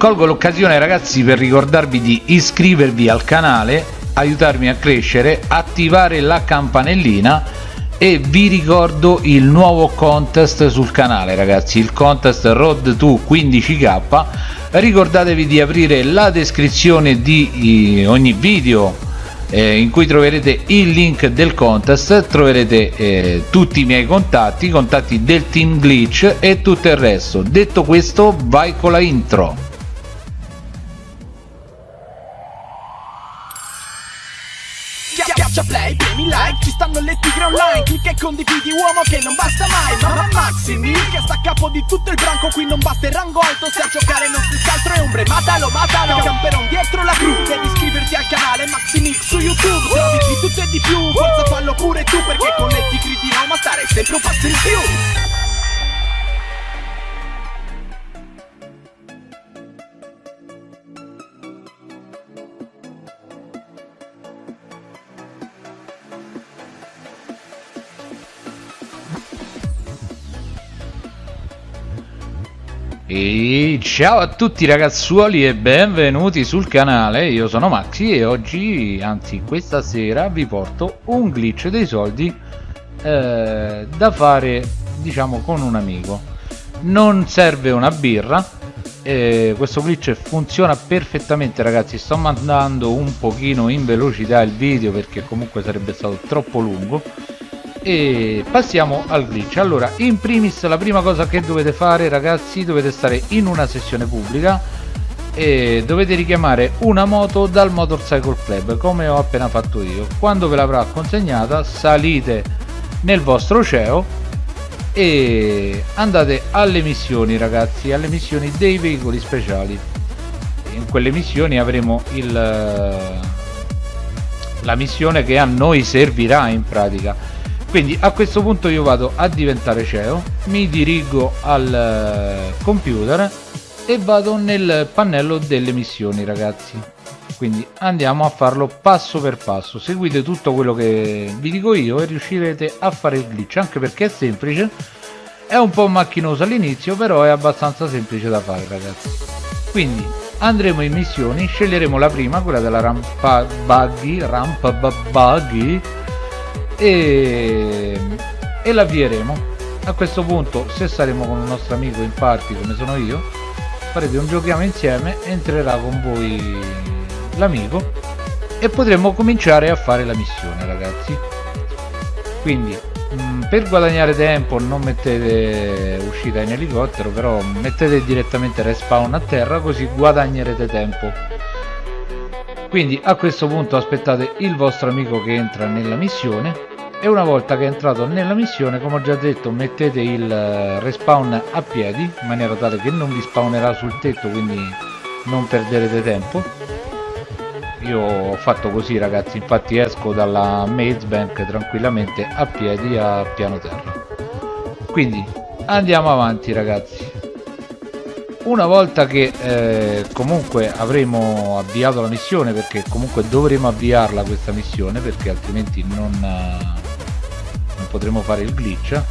colgo l'occasione ragazzi per ricordarvi di iscrivervi al canale aiutarmi a crescere attivare la campanellina e vi ricordo il nuovo contest sul canale ragazzi il contest road to 15k ricordatevi di aprire la descrizione di ogni video eh, in cui troverete il link del contest troverete eh, tutti i miei contatti i contatti del team glitch e tutto il resto. Detto questo vai con la intro Schiaccia play, premi like, ci stanno le tigre online Clicca e condividi uomo che non basta mai Mamma Maximi, che sta a capo di tutto il branco Qui non basta il rango alto, se a giocare non si scaltro è ombre Matalo, matalo, camperon dietro la gru Devi iscriverti al canale Maximix su YouTube Trovi di tutto e di più, forza fallo pure tu Perché con le tigre di Roma stare sempre un passo in più E ciao a tutti ragazzuoli e benvenuti sul canale, io sono Maxi e oggi, anzi questa sera, vi porto un glitch dei soldi eh, da fare diciamo con un amico. Non serve una birra, eh, questo glitch funziona perfettamente ragazzi, sto mandando un pochino in velocità il video perché comunque sarebbe stato troppo lungo e passiamo al glitch. Allora in primis la prima cosa che dovete fare ragazzi dovete stare in una sessione pubblica e dovete richiamare una moto dal motorcycle club come ho appena fatto io. Quando ve l'avrà consegnata salite nel vostro CEO e andate alle missioni ragazzi alle missioni dei veicoli speciali. In quelle missioni avremo il la missione che a noi servirà in pratica quindi a questo punto io vado a diventare CEO mi dirigo al eh, computer e vado nel pannello delle missioni ragazzi. Quindi andiamo a farlo passo per passo. Seguite tutto quello che vi dico io e riuscirete a fare il glitch anche perché è semplice. È un po' macchinoso all'inizio però è abbastanza semplice da fare ragazzi. Quindi andremo in missioni sceglieremo la prima quella della rampa buggy rampa buggy e, e l'avvieremo. A questo punto se saremo con un nostro amico in party come sono io farete un giochiamo insieme entrerà con voi l'amico e potremo cominciare a fare la missione ragazzi. Quindi mh, mm, per guadagnare tempo non mettete uscita in elicottero però mettete direttamente respawn a terra così guadagnerete tempo quindi a questo punto aspettate il vostro amico che entra nella missione. E una volta che è entrato nella missione come ho già detto mettete il eh, respawn a piedi in maniera tale che non vi spawnerà sul tetto quindi non perderete tempo. Io ho fatto così ragazzi. Infatti esco dalla maze bank tranquillamente a piedi a piano terra. Quindi andiamo avanti ragazzi una volta che eh, comunque avremo avviato la missione perché comunque dovremo avviarla questa missione perché altrimenti non, potremo fare il glitch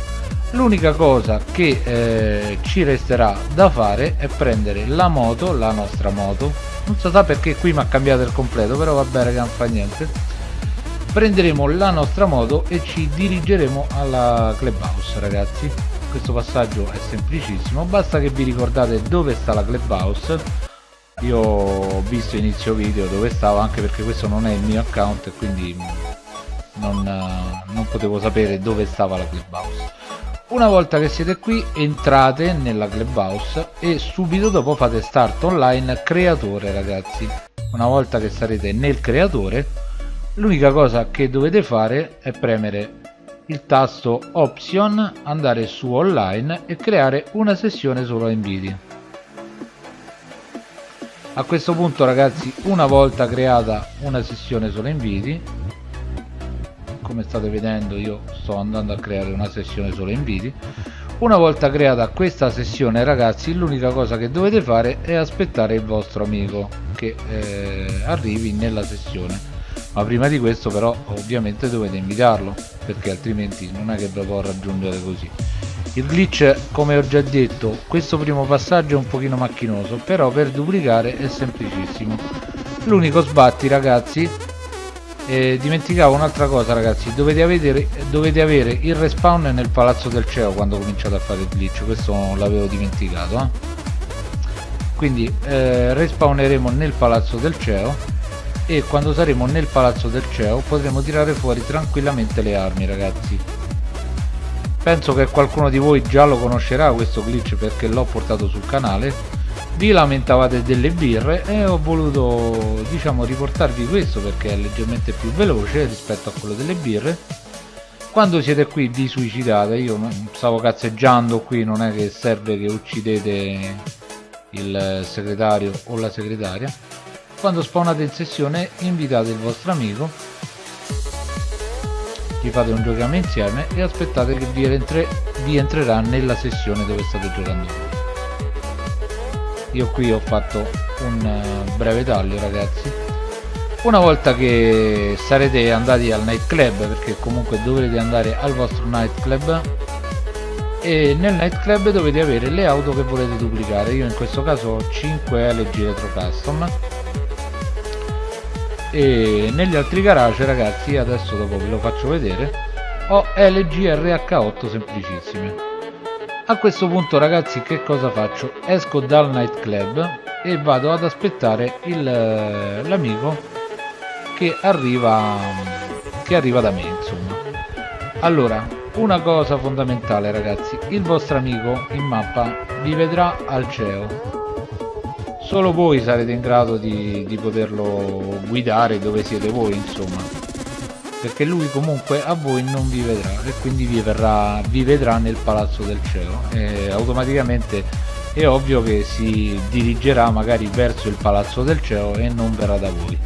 l'unica cosa che eh, ci resterà da fare è prendere la moto la nostra moto. Non so sa perché qui mi ha cambiato il completo però va bene che non fa niente. Prenderemo la nostra moto e ci dirigeremo alla clubhouse ragazzi questo passaggio è semplicissimo basta che vi ricordate dove sta la clubhouse. Io ho visto inizio video dove stavo anche perché questo non è il mio account e quindi non, eh, non potevo sapere dove stava la clubhouse. Una volta che siete qui entrate nella clubhouse e subito dopo fate start online creatore ragazzi. Una volta che sarete nel creatore l'unica cosa che dovete fare è premere il tasto option andare su online e creare una sessione solo a inviti. A questo punto ragazzi una volta creata una sessione solo inviti come state vedendo io sto andando a creare una sessione solo inviti. Una volta creata questa sessione ragazzi l'unica cosa che dovete fare è aspettare il vostro amico che eh, arrivi nella sessione ma prima di questo però ovviamente dovete invitarlo perché altrimenti non è che lo può raggiungere così il glitch come ho già detto questo primo passaggio è un pochino macchinoso però per duplicare è semplicissimo l'unico sbatti ragazzi eh, dimenticavo un'altra cosa ragazzi dovete avere, dovete avere il respawn nel palazzo del CEO quando cominciate a fare il glitch questo l'avevo dimenticato eh? quindi eh, respawneremo nel palazzo del CEO e quando saremo nel palazzo del CEO potremo tirare fuori tranquillamente le armi ragazzi. Penso che qualcuno di voi già lo conoscerà questo glitch perché l'ho portato sul canale. Vi lamentavate delle birre e ho voluto diciamo riportarvi questo perché è leggermente più veloce rispetto a quello delle birre. Quando siete qui vi suicidate io stavo cazzeggiando qui non è che serve che uccidete il segretario o la segretaria quando spawnate in sessione invitate il vostro amico gli fate un giochiamo insieme e aspettate che vi, entre vi entrerà nella sessione dove state giocando io qui ho fatto un eh, breve taglio ragazzi. Una volta che sarete andati al nightclub perché comunque dovrete andare al vostro nightclub e nel nightclub dovete avere le auto che volete duplicare. Io in questo caso ho 5 LG Retro Custom e negli altri garage ragazzi adesso dopo ve lo faccio vedere ho LG RH8 semplicissime. A questo punto ragazzi che cosa faccio? Esco dal nightclub e vado ad aspettare l'amico che arriva che arriva da me insomma. Allora una cosa fondamentale ragazzi il vostro amico in mappa vi vedrà al CEO solo voi sarete in grado di, di poterlo guidare dove siete voi insomma. Perché lui comunque a voi non vi vedrà e quindi vi, verrà, vi vedrà nel palazzo del cielo. E automaticamente è ovvio che si dirigerà magari verso il palazzo del cielo e non verrà da voi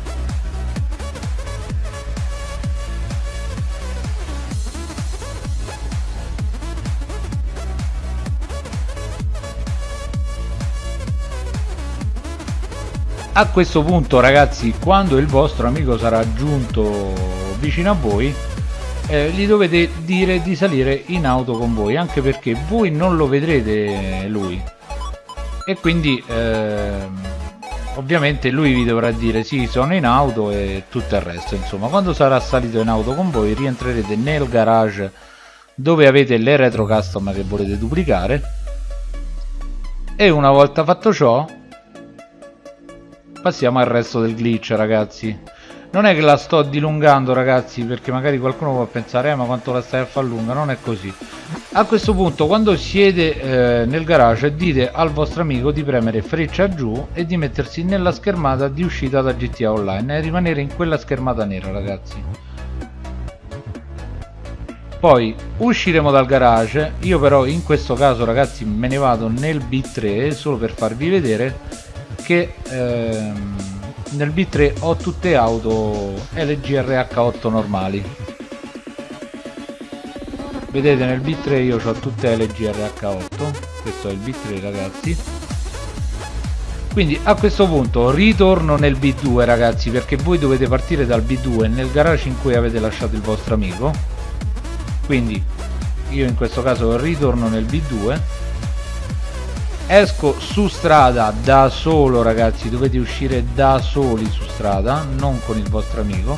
a questo punto ragazzi quando il vostro amico sarà giunto vicino a voi eh, gli dovete dire di salire in auto con voi anche perché voi non lo vedrete lui. E quindi eh, ovviamente lui vi dovrà dire sì sono in auto e tutto il resto. Insomma quando sarà salito in auto con voi rientrerete nel garage dove avete le retro custom che volete duplicare. E una volta fatto ciò passiamo al resto del glitch ragazzi. Non è che la sto dilungando ragazzi perché magari qualcuno può pensare eh, ma quanto la stai a far lunga? Non è così. A questo punto quando siete eh, nel garage dite al vostro amico di premere freccia giù e di mettersi nella schermata di uscita da GTA Online e rimanere in quella schermata nera ragazzi. Poi usciremo dal garage. Io però in questo caso ragazzi me ne vado nel B3 solo per farvi vedere che ehm, nel B3 ho tutte auto LG RH8 normali. Vedete nel B3 io ho tutte LG RH8 questo è il B3 ragazzi. Quindi a questo punto ritorno nel B2 ragazzi perché voi dovete partire dal B2 nel garage in cui avete lasciato il vostro amico. Quindi io in questo caso ritorno nel B2 esco su strada da solo ragazzi dovete uscire da soli su strada non con il vostro amico.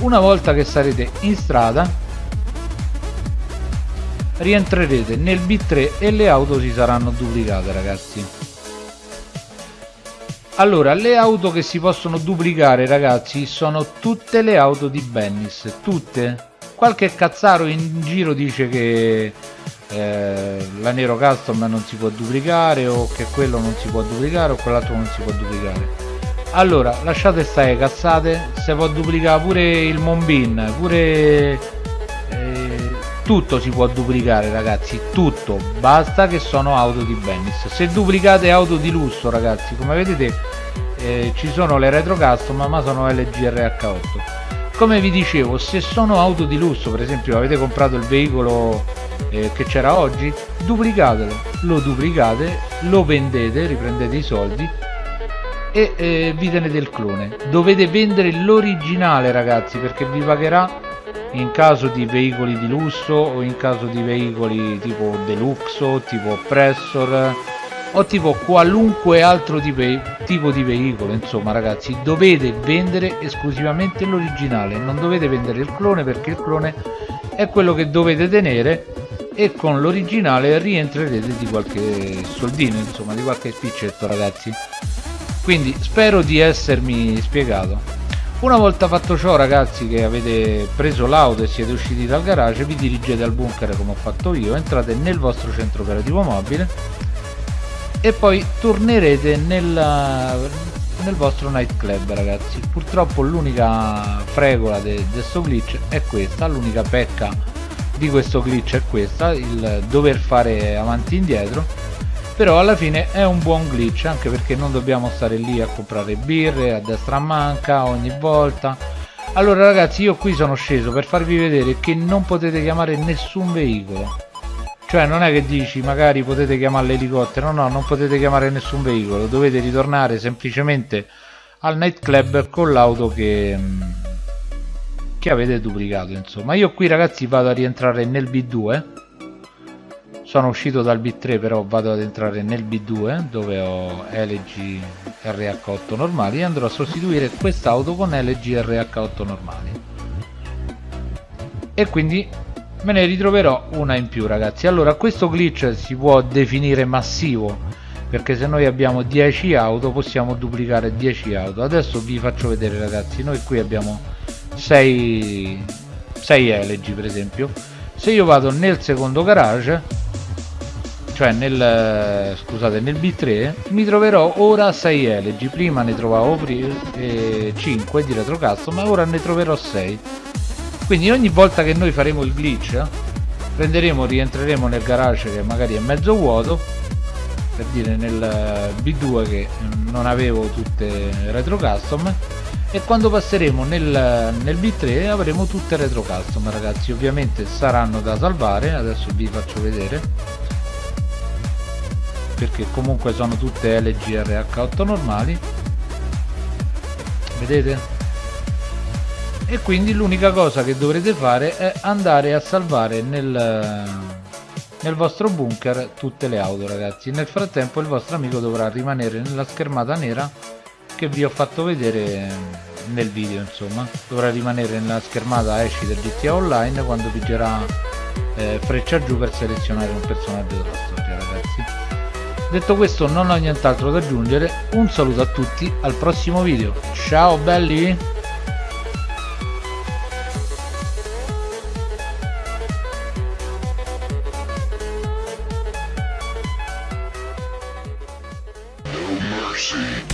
Una volta che sarete in strada rientrerete nel B3 e le auto si saranno duplicate ragazzi. Allora le auto che si possono duplicare ragazzi sono tutte le auto di Bennis tutte. Qualche cazzaro in giro dice che eh, la Nero Custom non si può duplicare o che quello non si può duplicare o quell'altro non si può duplicare. Allora lasciate stare cazzate se può duplicare pure il Monbin pure eh, tutto si può duplicare ragazzi tutto. Basta che sono auto di Bennis. Se duplicate auto di lusso ragazzi come vedete eh, ci sono le retro custom ma sono LG RH8 come vi dicevo se sono auto di lusso per esempio avete comprato il veicolo eh, che c'era oggi duplicatelo. Lo duplicate lo vendete riprendete i soldi e eh, vi tenete il clone. Dovete vendere l'originale ragazzi perché vi pagherà in caso di veicoli di lusso o in caso di veicoli tipo deluxo tipo pressor o tipo qualunque altro tipo di veicolo insomma ragazzi dovete vendere esclusivamente l'originale non dovete vendere il clone perché il clone è quello che dovete tenere e con l'originale rientrerete di qualche soldino insomma di qualche piccetto ragazzi. Quindi spero di essermi spiegato. Una volta fatto ciò ragazzi che avete preso l'auto e siete usciti dal garage vi dirigete al bunker come ho fatto io entrate nel vostro centro operativo mobile e poi tornerete nella, nel vostro nightclub ragazzi. Purtroppo l'unica fregola di questo glitch è questa. L'unica pecca di questo glitch è questa il dover fare avanti e indietro. Però alla fine è un buon glitch anche perché non dobbiamo stare lì a comprare birre a destra manca ogni volta. Allora ragazzi io qui sono sceso per farvi vedere che non potete chiamare nessun veicolo cioè non è che dici magari potete chiamare l'elicottero no non potete chiamare nessun veicolo dovete ritornare semplicemente al nightclub con l'auto che mm, che avete duplicato insomma. Io qui ragazzi vado a rientrare nel B2 sono uscito dal B3 però vado ad entrare nel B2 dove ho LG RH8 normali e andrò a sostituire quest'auto con LG RH8 normali. E quindi me ne ritroverò una in più ragazzi. Allora questo glitch si può definire massivo perché se noi abbiamo 10 auto possiamo duplicare 10 auto. Adesso vi faccio vedere ragazzi. Noi qui abbiamo 6 6 LG per esempio. Se io vado nel secondo garage cioè nel scusate nel B3 mi troverò ora 6 LG prima ne trovavo eh, 5 di retro custom ma ora ne troverò 6 quindi ogni volta che noi faremo il glitch prenderemo rientreremo nel garage che magari è mezzo vuoto per dire nel B2 che non avevo tutte retro custom e quando passeremo nel, nel B3 avremo tutte retro custom ragazzi. Ovviamente saranno da salvare adesso vi faccio vedere perché comunque sono tutte LGRH8 normali. Vedete e quindi l'unica cosa che dovrete fare è andare a salvare nel, nel vostro bunker tutte le auto ragazzi. Nel frattempo il vostro amico dovrà rimanere nella schermata nera che vi ho fatto vedere nel video insomma. Dovrà rimanere nella schermata esci del GTA Online quando pigerà eh, freccia giù per selezionare un personaggio della storia ragazzi. Detto questo non ho nient'altro da aggiungere. Un saluto a tutti al prossimo video. Ciao belli mercy.